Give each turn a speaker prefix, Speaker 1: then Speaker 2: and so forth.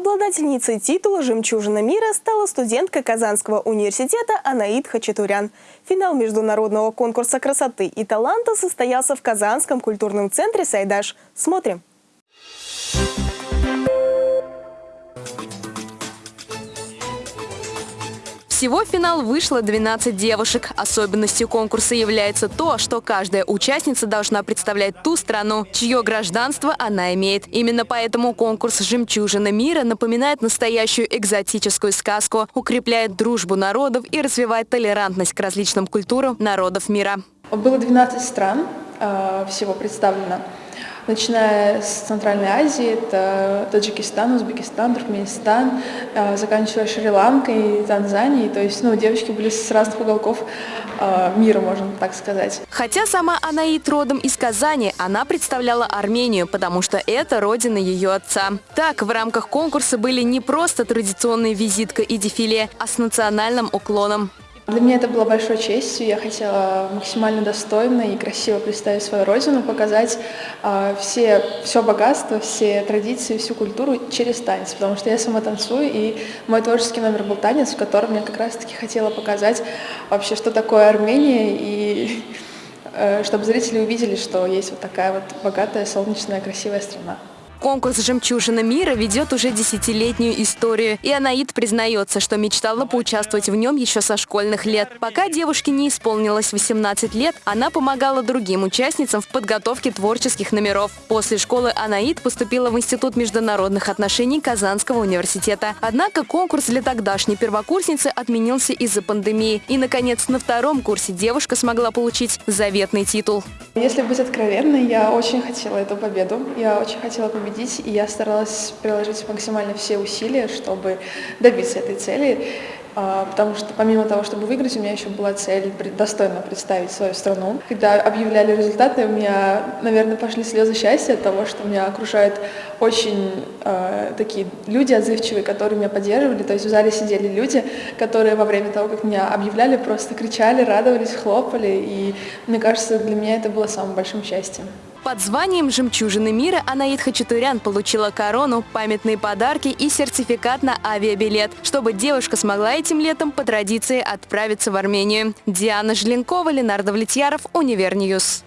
Speaker 1: Обладательницей титула «Жемчужина мира» стала студентка Казанского университета Анаид Хачатурян. Финал международного конкурса красоты и таланта состоялся в Казанском культурном центре «Сайдаш». Смотрим.
Speaker 2: Всего в финал вышло 12 девушек. Особенностью конкурса является то, что каждая участница должна представлять ту страну, чье гражданство она имеет. Именно поэтому конкурс «Жемчужина мира» напоминает настоящую экзотическую сказку, укрепляет дружбу народов и развивает толерантность к различным культурам народов мира.
Speaker 3: Было 12 стран э, всего представлено начиная с Центральной Азии, это Таджикистан, Узбекистан, Туркменистан, э, заканчивая Шри-Ланкой, Танзанией. То есть ну, девочки были с разных уголков э, мира, можно так сказать.
Speaker 2: Хотя сама Анаит родом из Казани, она представляла Армению, потому что это родина ее отца. Так, в рамках конкурса были не просто традиционные визитка и дефиле, а с национальным уклоном.
Speaker 3: Для меня это было большой честью. Я хотела максимально достойно и красиво представить свою родину, показать э, все, все богатство, все традиции, всю культуру через танец, потому что я сама танцую, и мой творческий номер был танец, в котором я как раз-таки хотела показать вообще, что такое Армения, и э, чтобы зрители увидели, что есть вот такая вот богатая, солнечная, красивая страна.
Speaker 2: Конкурс «Жемчужина мира» ведет уже десятилетнюю историю, и Анаид признается, что мечтала поучаствовать в нем еще со школьных лет. Пока девушке не исполнилось 18 лет, она помогала другим участницам в подготовке творческих номеров. После школы Анаид поступила в Институт международных отношений Казанского университета. Однако конкурс для тогдашней первокурсницы отменился из-за пандемии. И, наконец, на втором курсе девушка смогла получить заветный титул.
Speaker 3: Если быть откровенной, я очень хотела эту победу. Я очень хотела победить победить, и я старалась приложить максимально все усилия, чтобы добиться этой цели. А, потому что помимо того, чтобы выиграть, у меня еще была цель достойно представить свою страну. Когда объявляли результаты, у меня, наверное, пошли слезы счастья от того, что меня окружают очень э, такие люди отзывчивые, которые меня поддерживали. То есть в зале сидели люди, которые во время того, как меня объявляли, просто кричали, радовались, хлопали. И мне кажется, для меня это было самым большим счастьем.
Speaker 2: Под званием «Жемчужины мира» Анаид Хачатурян получила корону, памятные подарки и сертификат на авиабилет, чтобы девушка смогла этим летом по традиции отправиться в Армению. Диана Желенкова, Ленардо Влетьяров, UniverNews.